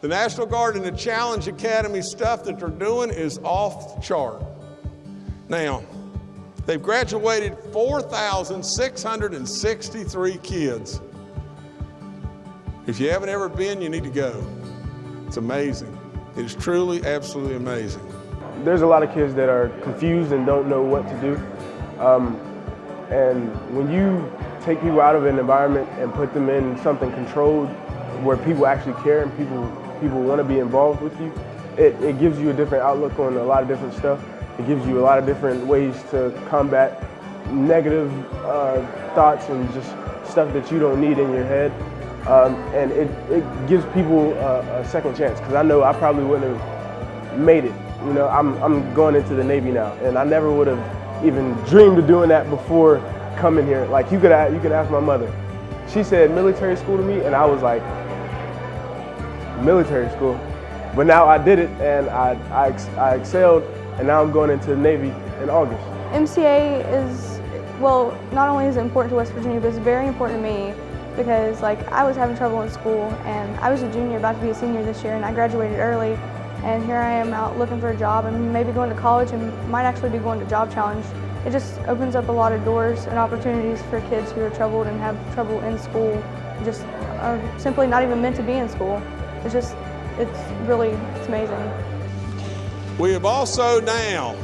The National Guard and the Challenge Academy stuff that they're doing is off the chart. Now, they've graduated 4,663 kids. If you haven't ever been, you need to go. It's amazing. It is truly, absolutely amazing. There's a lot of kids that are confused and don't know what to do. Um, and when you take people out of an environment and put them in something controlled where people actually care and people, people want to be involved with you, it, it gives you a different outlook on a lot of different stuff. It gives you a lot of different ways to combat negative uh, thoughts and just stuff that you don't need in your head. Um, and it, it gives people a, a second chance because I know I probably wouldn't have made it. You know, I'm, I'm going into the Navy now and I never would have even dreamed of doing that before coming here. Like you could, you could ask my mother. She said military school to me and I was like, military school. But now I did it and I, I, I excelled and now I'm going into the Navy in August. MCA is, well, not only is it important to West Virginia, but it's very important to me because like I was having trouble in school and I was a junior about to be a senior this year and I graduated early and here I am out looking for a job and maybe going to college and might actually be going to Job Challenge. It just opens up a lot of doors and opportunities for kids who are troubled and have trouble in school, just are simply not even meant to be in school. It's just, it's really, it's amazing. We have also now,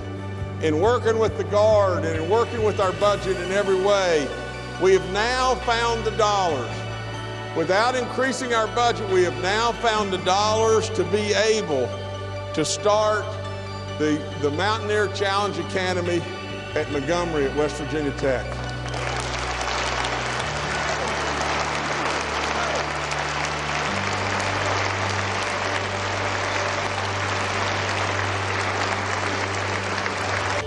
in working with the Guard and in working with our budget in every way, we have now found the dollars. Without increasing our budget, we have now found the dollars to be able to start the, the Mountaineer Challenge Academy at Montgomery at West Virginia Tech.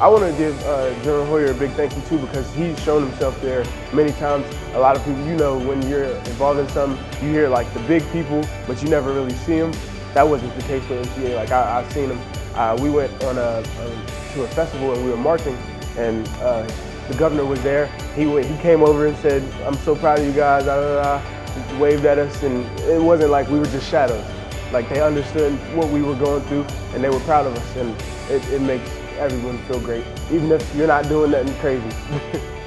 I want to give uh, General Hoyer a big thank you too because he's shown himself there many times. A lot of people, you know, when you're involved in something, you hear like the big people, but you never really see them. That wasn't the case with MCA. Like I, have seen him. Uh, we went on a, a, to a festival and we were marching, and uh, the governor was there. He went, he came over and said, "I'm so proud of you guys." Blah, blah, blah. waved at us, and it wasn't like we were just shadows. Like they understood what we were going through, and they were proud of us, and it, it makes everyone feel great, even if you're not doing nothing crazy.